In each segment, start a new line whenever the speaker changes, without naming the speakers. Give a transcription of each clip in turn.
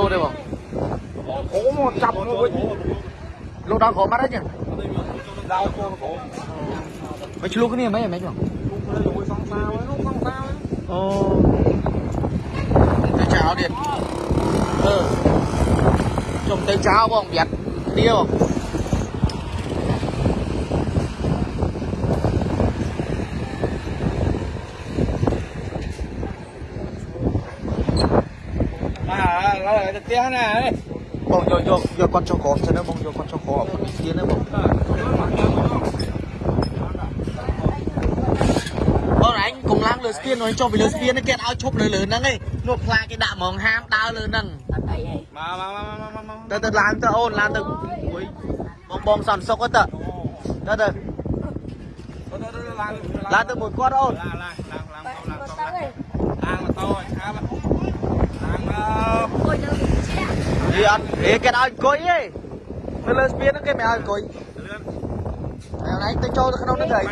លោទេបង
អូមកចាប់មកវិញ
លោដល់ក្រោមអត់ទេចឹង
ដល់កូនបង
មិនឆ្លុះគ្នាមិនហ្ម ងបង
គុំលើមួយសងសាវិញនោះសងសា
អូទៅចោលទៀតអឺចុំទៅចោលបងប្រយ័ត្នគ្នាបង
បាទឡើយទៅផ្ទះណា
បងយកយកយកគាត់ចុះក្រោមសិនណាបងយកគាត់ចុះក្រោម និយាយអត់និយាយគេឲ្យអង្គុយឯងនៅលើស្ពានហ្នឹងគេមិនឲ្យអង្គុយ
លឿន
តែអូនឯងទៅចូលទៅក្នុងហ្នឹងហើយ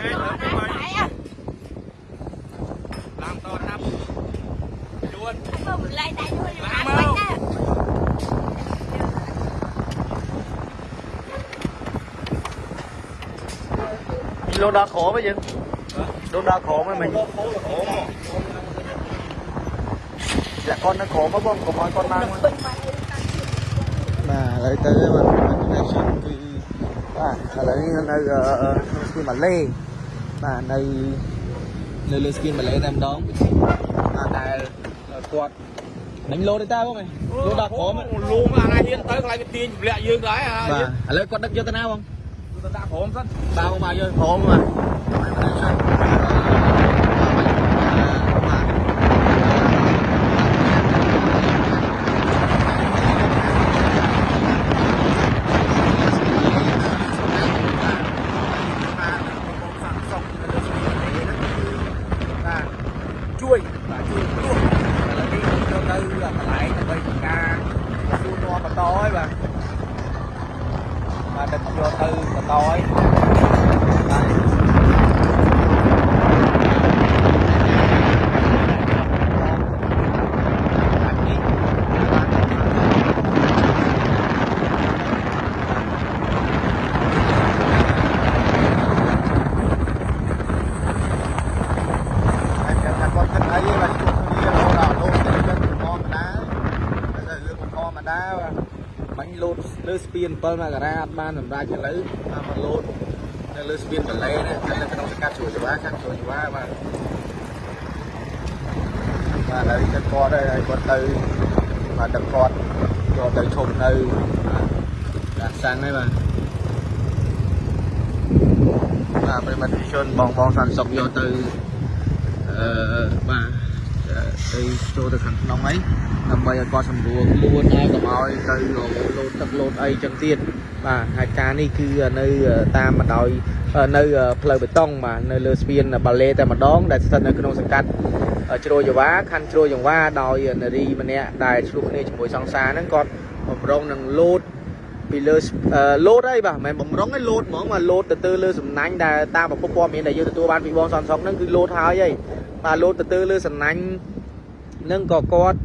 ឡើងតថា ប់ជួន
លោដល់ក្រោមឯងយើងលោដល់ក្រោមឯងមិញ
អូអូអូ
ចាក់គាត់នៅក្រោមមកបងកុំឲ្យគាត់ឡើងមកបាទឥឡូវទៅបាទ connection គឺបាទឥឡូវនេះនៅក្នុងស្ពានម៉ាឡេបាទនៅនៅលើស្ពានម៉ាឡេតែម្ដងបាទដែលគាត់មិញលោទេតើបងឯងលោដល់ក្រោម
លូងអាណាហ៊ានទៅខ្លាចវាទាញទម្លាក់យើងដែរ
បាទឥឡូវគាត់ដឹកយកទៅណាបង
ទៅដាក់ក្រុមសិន
បាទបងមកយកក្រោមបាទជួយបាទជួយព្រោះឥឡូវនេះចូលទៅកន្លែងដើម្បីធ្វើ ការសួរនាំបន្តហើយបាទបាទដឹកយកទៅបន្តហើយបាទបាទនេះបាទហើយចាំថាគាត់គិតអីបាទជួបគ្នារហូតដល់លោតទៅទៅធម្មតាទៅរឿងធម្មតាបាទបាញ់ លោតលើស្ពាន7មករាអត់បានសម្រាប់ឥឡូវតាមមកលោតនៅលើស្ពានបលេណានៅក្នុងសង្កាត់ជួរចវាខាងជួរចវាបាទបាទឥឡូវទៅគាត់ហើយគាត់ទៅបាទទៅគាត់យកទៅឈប់នៅបាទសាំងហើយបាទបាទប្រិមត្តជនបងបងសន្តិសុខយកទៅអឺបាទ ទៅចូលទៅខាងក្នុងអីដើម្បីឲ្យគាត់សម្រួលខ្លួនហើយកុំឲ្យទៅលោតទឹកលោតអីចឹងទៀតបាទហើយការនេះគឺនៅតាមបណ្ដោយនៅផ្លូវបេតុងបាទនៅលើស្ពានបាឡេតែម្ដងដែលស្ថិតនៅក្នុងសង្កាត់ជ្រោយយ៉ាវ៉ាខណ្ឌជ្រោយយ៉ាវ៉ាដោយនារីម្នាក់ដែលឆ្លុះគ្នាជាមួយសង្សារហ្នឹងគាត់បំរុងនឹងលោតពីលើលោតអីបាទមិនមែនបំរុងឯងលោតហ្មងមកលោតទៅទៅលើសំណាញ់ដែលតាមប្រភពព័ត៌មានដែលយើងទទួលបានពីបងសនសុកហ្នឹងគឺលោតហើយឯងបាទលោតទៅទៅលើសំណាញ់ នឹងក៏គាត់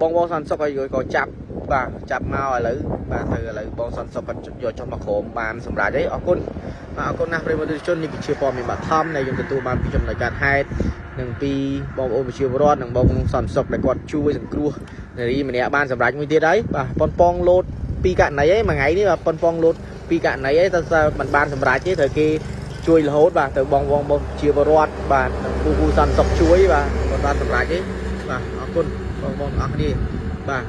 បងបងសន្តិសុខហើយក៏ចាប់បាទចាប់មកឥឡូវបាទទៅឥឡូវបងសន្តិសុខគាត់យកចុះមកក្រោមបានសម្រាប់អីអរគុណបាទអរគុណណាស់ប្រិយមិត្តជននេះគឺជាព័ត៌មានបឋមដែលយើងទទួលបានពីចំណុចការហេតុនិងពីបងប្អូនប្រជាពលរដ្ឋនិងបងសន្តិសុខដែលគាត់ជួយសង្គ្រោះនារីម្នាក់បានសម្រាប់មួយទៀតហើយបាទប៉ុនប៉ងលោតពីករណីអីមួយថ្ងៃនេះបាទប៉ុនប៉ងលោតពីករណីអីតែមិនបានសម្រាប់ទេត្រូវគេជួយរហូតបាទទៅបងបងបងជាពលរដ្ឋបាទនិងគូគូសន្តិសុខជួយបាទគាត់បានសម្រេចទេ បាទអរគុណបងបងអរគ្នាបាទ